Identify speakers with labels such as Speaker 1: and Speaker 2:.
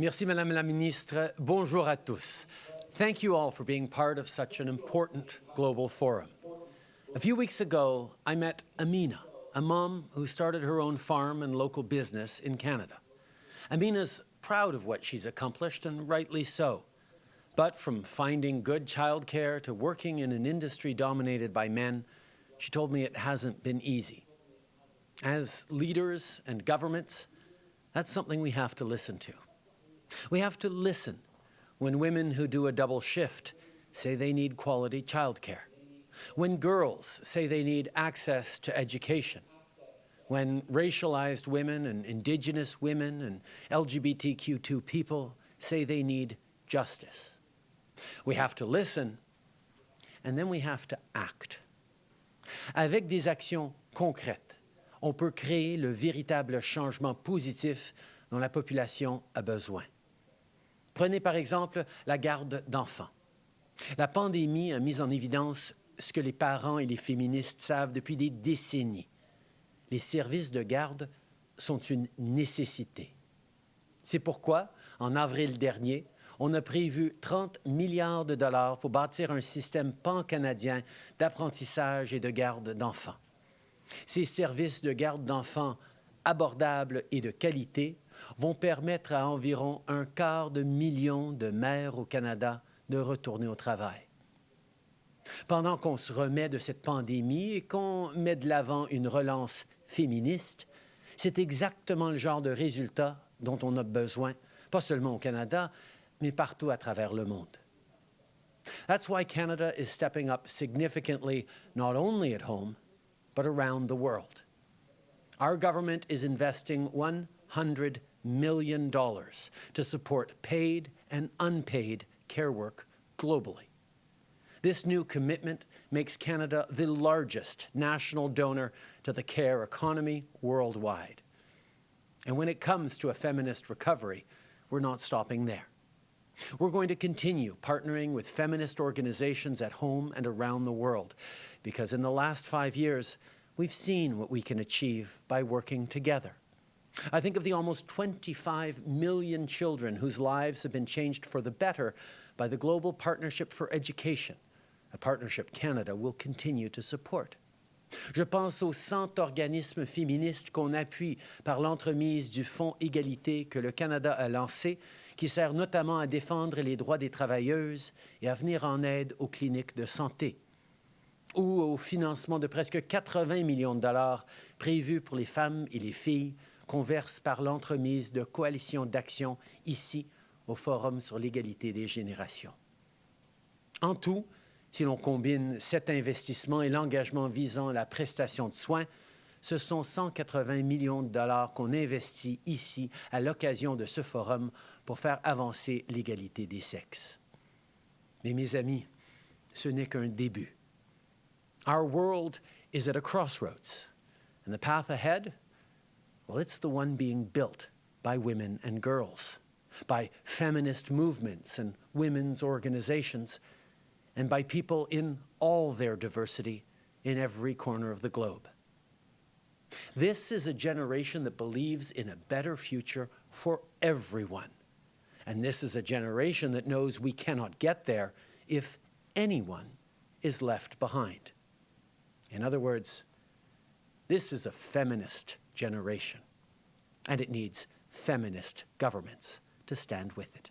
Speaker 1: Merci, Madame la Ministre. Bonjour à tous. Thank you all for being part of such an important global forum. A few weeks ago, I met Amina, a mom who started her own farm and local business in Canada. Amina's proud of what she's accomplished, and rightly so. But from finding good childcare to working in an industry dominated by men, she told me it hasn't been easy. As leaders and governments, that's something we have to listen to. We have to listen when women who do a double shift say they need quality childcare, when girls say they need access to education, when racialized women and Indigenous women and LGBTQ2 people say they need justice. We have to listen, and then we have to act. Avec des actions concrètes, on peut créer le véritable changement positif dont la population a besoin. Prenez par exemple la garde d'enfants. La pandémie a mis en évidence ce que les parents et les féministes savent depuis des décennies. Les services de garde sont une nécessité. C'est pourquoi, en avril dernier, on a prévu 30 milliards de dollars pour bâtir un système pan-canadien d'apprentissage et de garde d'enfants. Ces services de garde d'enfants abordables et de qualité vont permettre à environ un quart de million de mères au Canada de retourner au travail. Pendant qu'on se remet de cette pandémie et qu'on met de l'avant une relance féministe, c'est exactement le genre de résultat dont on a besoin, pas seulement au Canada, mais partout à travers le monde. That's why Canada is stepping up significantly not only at home, but around the world. Our government is investing $100 million dollars to support paid and unpaid care work globally. This new commitment makes Canada the largest national donor to the care economy worldwide. And when it comes to a feminist recovery, we're not stopping there. We're going to continue partnering with feminist organizations at home and around the world, because in the last five years, we've seen what we can achieve by working together. I think of the almost 25 million children whose lives have been changed for the better by the Global Partnership for Education, a partnership Canada will continue to support. Je pense aux 100 organismes féministes qu'on appuie par l'entremise du Fonds Égalité que le Canada a lancé qui sert notamment à défendre les droits des travailleuses et à venir en aide aux cliniques de santé, ou au financement de presque 80 millions de dollars prévus pour les femmes et les filles qu'on verse par l'entremise de coalitions d'action ici au Forum sur l'égalité des générations. En tout, si l'on combine cet investissement et l'engagement visant la prestation de soins, ce sont 180 millions de dollars qu'on investit ici à l'occasion de ce forum pour faire avancer l'égalité des sexes. Mais mes amis, ce n'est qu'un début. Our world is at a crossroads, and the path ahead, well, it's the one being built by women and girls, by feminist movements and women's organizations, and by people in all their diversity in every corner of the globe. This is a generation that believes in a better future for everyone. And this is a generation that knows we cannot get there if anyone is left behind. In other words, this is a feminist generation, and it needs feminist governments to stand with it.